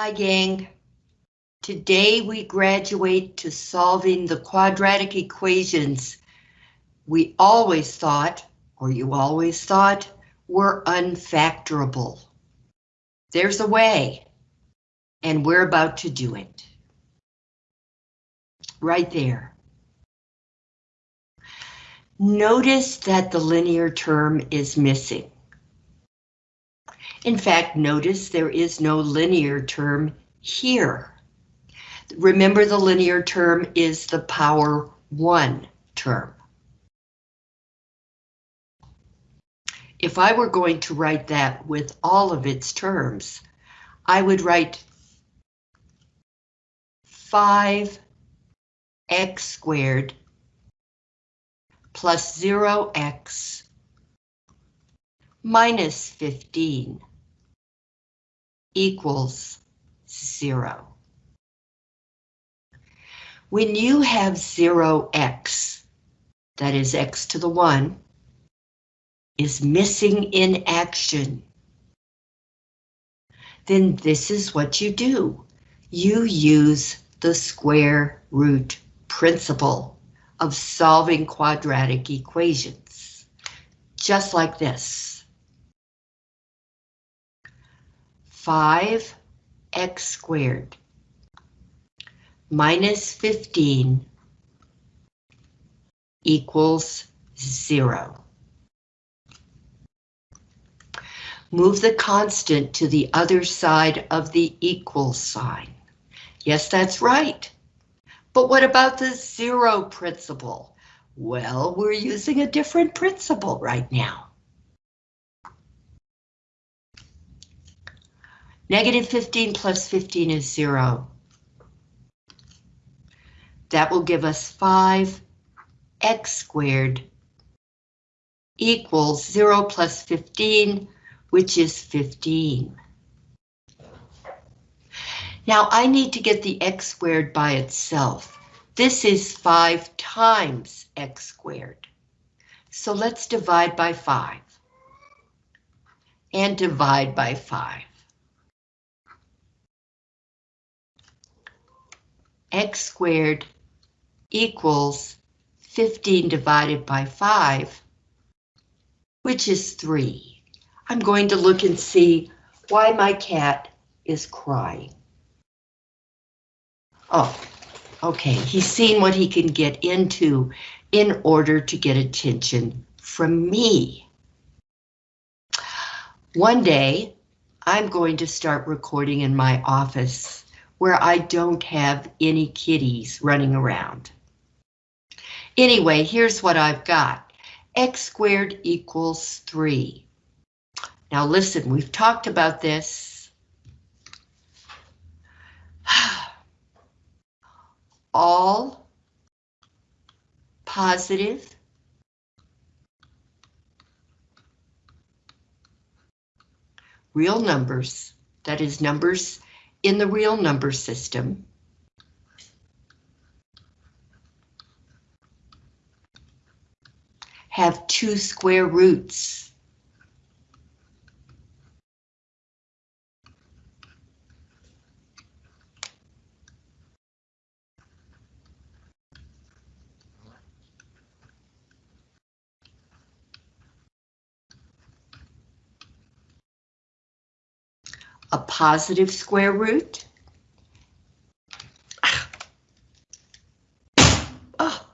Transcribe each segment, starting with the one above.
Hi gang. Today we graduate to solving the quadratic equations we always thought, or you always thought, were unfactorable. There's a way, and we're about to do it. Right there. Notice that the linear term is missing. In fact, notice there is no linear term here. Remember the linear term is the power 1 term. If I were going to write that with all of its terms, I would write 5x squared plus 0x minus 15 equals zero. When you have zero x, that is x to the one, is missing in action, then this is what you do. You use the square root principle of solving quadratic equations, just like this. 5x squared minus 15 equals zero. Move the constant to the other side of the equal sign. Yes, that's right. But what about the zero principle? Well, we're using a different principle right now. Negative 15 plus 15 is zero. That will give us 5x squared equals 0 plus 15, which is 15. Now I need to get the x squared by itself. This is 5 times x squared. So let's divide by 5. And divide by 5. X squared equals 15 divided by 5, which is 3. I'm going to look and see why my cat is crying. Oh, okay, he's seen what he can get into in order to get attention from me. One day, I'm going to start recording in my office where I don't have any kitties running around. Anyway, here's what I've got. X squared equals 3. Now listen, we've talked about this. All positive real numbers, that is numbers in the real number system, have two square roots. A positive square root. Oh.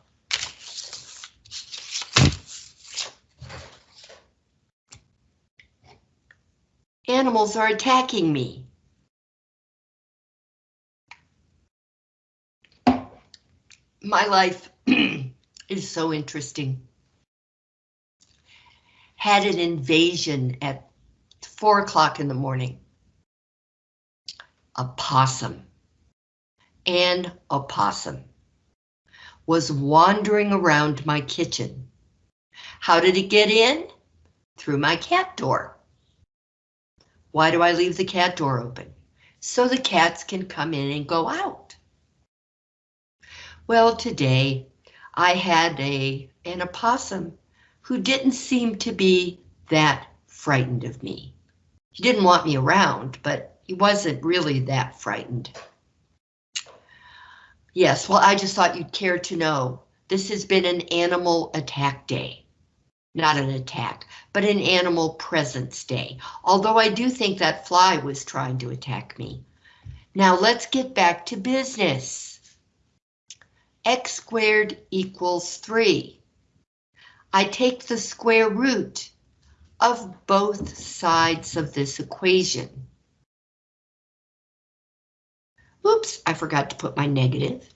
Animals are attacking me. My life is so interesting. Had an invasion at four o'clock in the morning a possum. And a possum was wandering around my kitchen. How did it get in? Through my cat door. Why do I leave the cat door open? So the cats can come in and go out. Well, today I had a an opossum who didn't seem to be that frightened of me. He didn't want me around, but he wasn't really that frightened. Yes, well, I just thought you'd care to know. This has been an animal attack day. Not an attack, but an animal presence day. Although I do think that fly was trying to attack me. Now let's get back to business. X squared equals 3. I take the square root of both sides of this equation. Oops, I forgot to put my negative.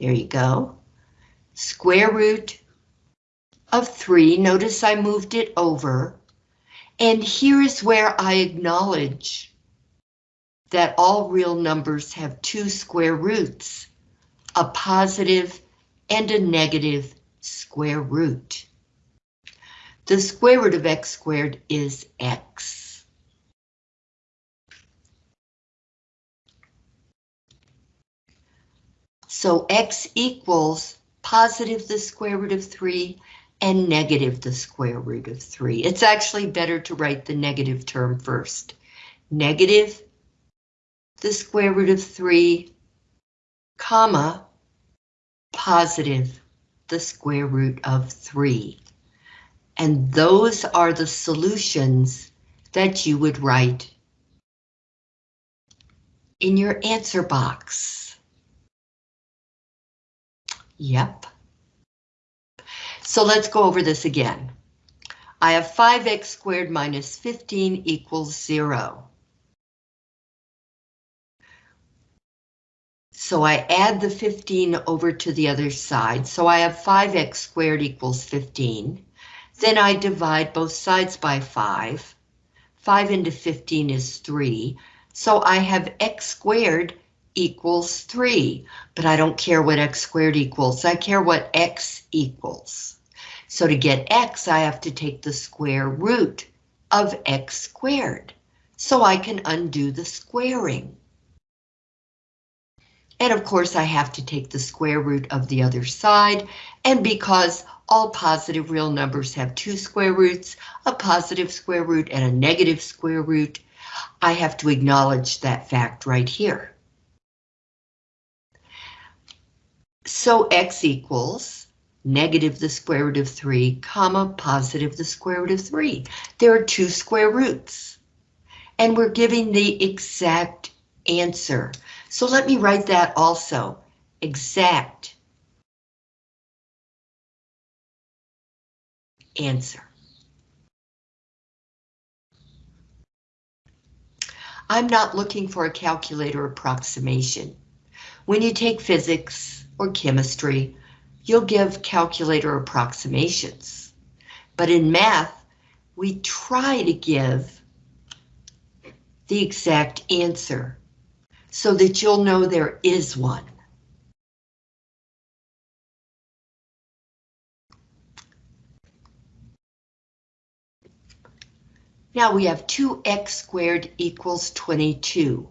There you go. Square root of 3. Notice I moved it over. And here is where I acknowledge that all real numbers have two square roots, a positive and a negative square root. The square root of x squared is x. So x equals positive the square root of 3 and negative the square root of 3. It's actually better to write the negative term first. Negative the square root of 3, comma, positive the square root of 3. And those are the solutions that you would write in your answer box. Yep. So let's go over this again. I have 5x squared minus 15 equals 0. So I add the 15 over to the other side. So I have 5x squared equals 15. Then I divide both sides by 5. 5 into 15 is 3. So I have x squared equals 3. But I don't care what x squared equals. I care what x equals. So to get x, I have to take the square root of x squared. So I can undo the squaring. And of course, I have to take the square root of the other side. And because all positive real numbers have two square roots, a positive square root and a negative square root. I have to acknowledge that fact right here. So x equals negative the square root of 3, comma, positive the square root of 3. There are two square roots. And we're giving the exact answer. So let me write that also. Exact answer. I'm not looking for a calculator approximation. When you take physics or chemistry, you'll give calculator approximations. But in math, we try to give the exact answer so that you'll know there is one. Now we have 2x squared equals 22.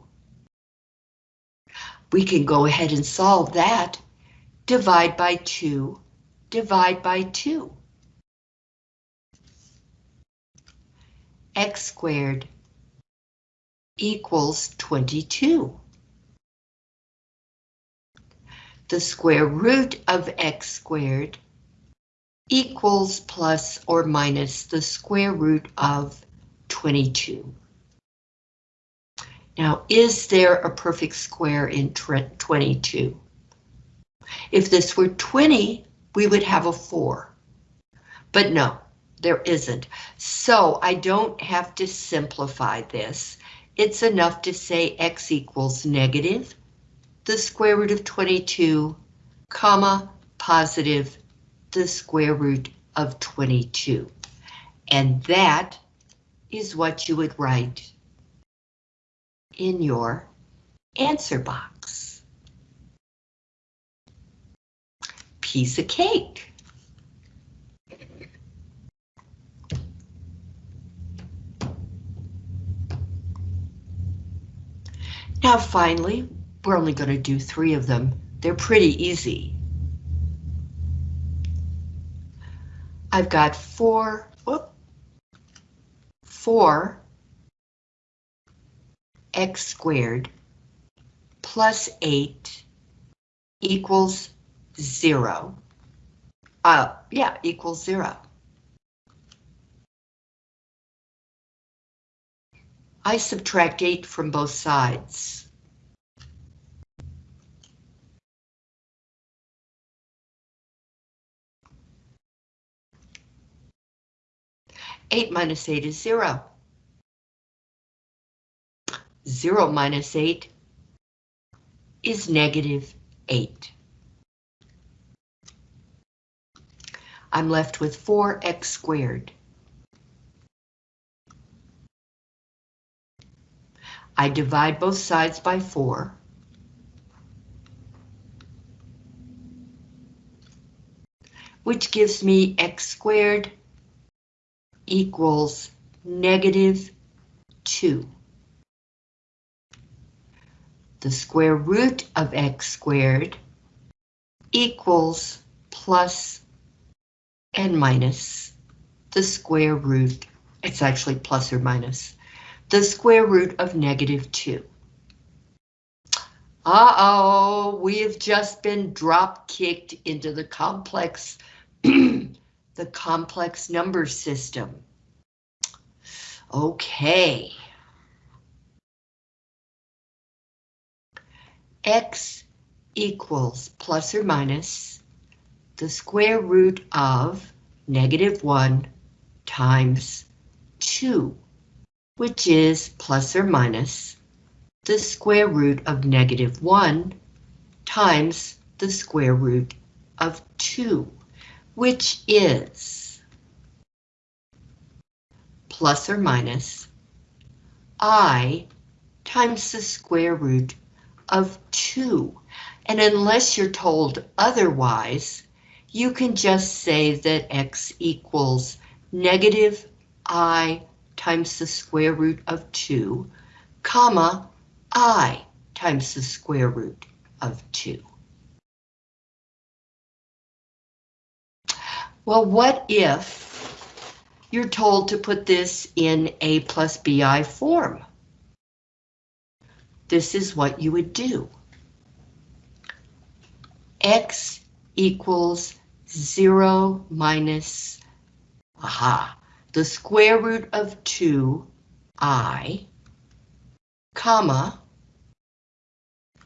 We can go ahead and solve that. Divide by 2, divide by 2. x squared equals 22. The square root of x squared equals plus or minus the square root of 22. Now, is there a perfect square in 22? If this were 20, we would have a 4. But no, there isn't. So I don't have to simplify this. It's enough to say x equals negative the square root of 22, comma, positive the square root of 22. And that is what you would write in your answer box. Piece of cake. Now finally, we're only going to do three of them. They're pretty easy. I've got four, whoop, four x squared plus 8 equals 0. Uh, yeah, equals 0. I subtract 8 from both sides. Eight minus eight is zero. Zero minus eight is negative eight. I'm left with 4x squared. I divide both sides by 4. Which gives me x squared equals negative 2. The square root of x squared equals plus and minus the square root, it's actually plus or minus, the square root of negative 2. Uh-oh, we have just been drop kicked into the complex, the complex number system. Okay. X equals plus or minus the square root of negative 1 times 2 which is plus or minus the square root of negative 1 times the square root of 2, which is plus or minus i times the square root of 2. And unless you're told otherwise, you can just say that x equals negative i times the square root of 2, comma, i times the square root of 2. Well, what if you're told to put this in a plus bi form? This is what you would do. x equals 0 minus, aha, the square root of 2i, comma,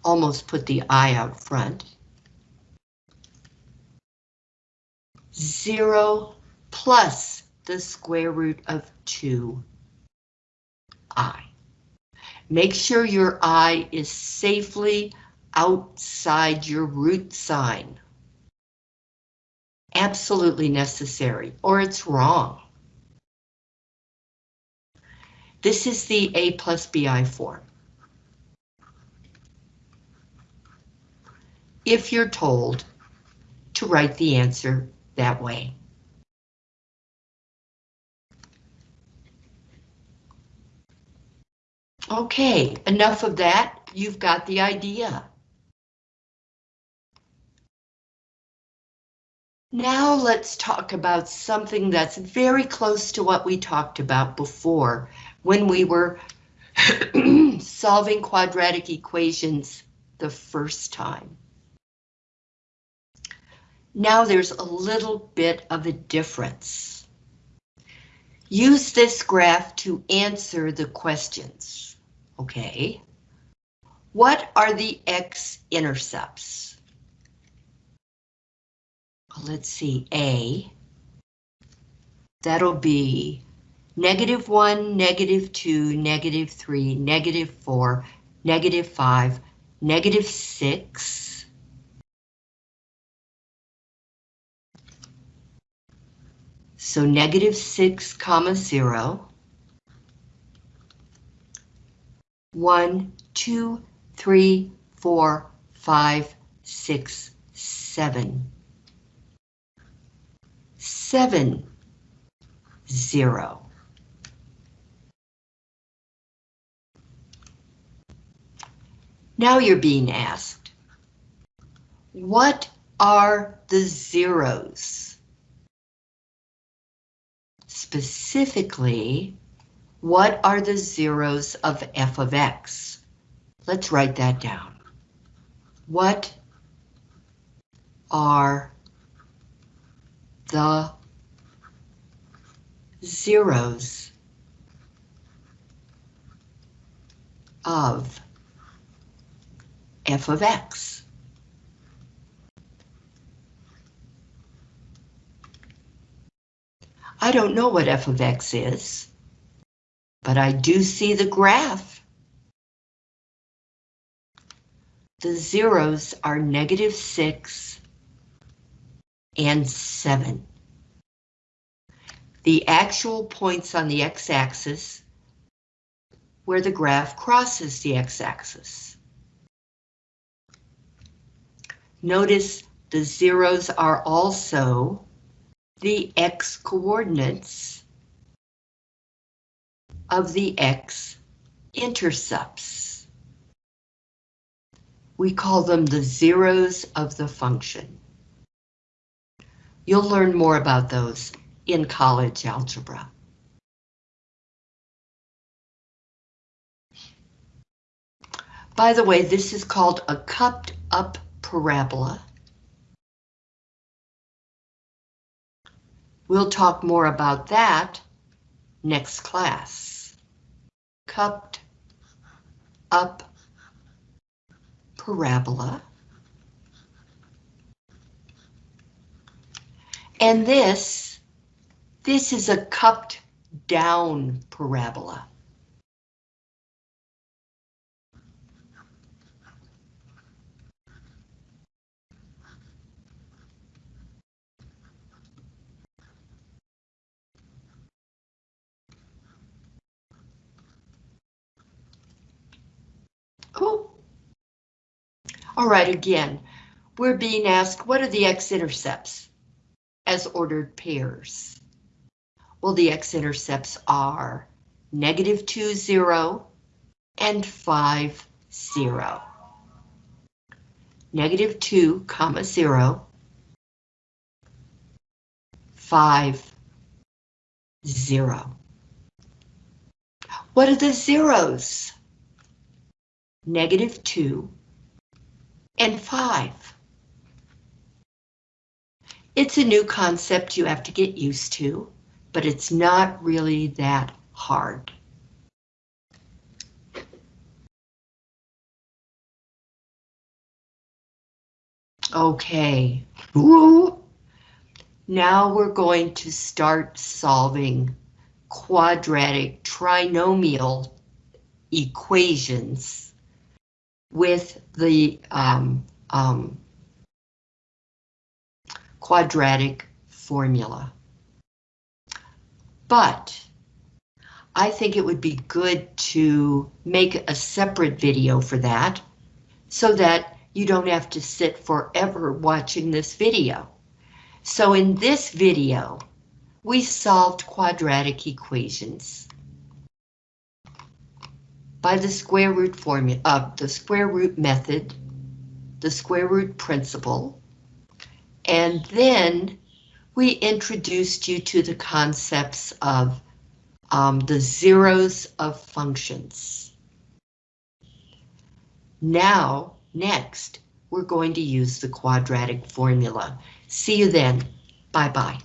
almost put the i out front, 0 plus the square root of 2i. Make sure your i is safely outside your root sign. Absolutely necessary, or it's wrong. This is the A plus BI form. If you're told to write the answer that way. Okay, enough of that. You've got the idea. Now let's talk about something that's very close to what we talked about before when we were solving quadratic equations the first time. Now there's a little bit of a difference. Use this graph to answer the questions, okay? What are the x-intercepts? Let's see, A. That'll be negative 1, negative 2, negative 3, negative 4, negative 5, negative 6, so negative 6 comma 0, 1, 2, 3, 4, 5, 6, 7, 7, 0. Now you're being asked, what are the zeros? Specifically, What are the zeros of f of x? Let's write that down. What are the zeros of f of x? I don't know what f of x is, but I do see the graph. The zeros are negative 6 and 7. The actual points on the x-axis where the graph crosses the x-axis. Notice the zeros are also the x-coordinates of the x-intercepts. We call them the zeros of the function. You'll learn more about those in college algebra. By the way, this is called a cupped up parabola. We'll talk more about that next class. Cupped up parabola. And this, this is a cupped down parabola. Cool. All right, again, we're being asked, what are the x-intercepts as ordered pairs? Well, the x-intercepts are negative 2, 0, and 5, 0. Negative 2, comma 0, 5, 0. What are the zeros? negative 2, and 5. It's a new concept you have to get used to, but it's not really that hard. Okay. Ooh. Now we're going to start solving quadratic trinomial equations with the um, um, quadratic formula. But I think it would be good to make a separate video for that so that you don't have to sit forever watching this video. So in this video, we solved quadratic equations by the square root formula of uh, the square root method, the square root principle, and then we introduced you to the concepts of um, the zeros of functions. Now, next, we're going to use the quadratic formula. See you then. Bye-bye.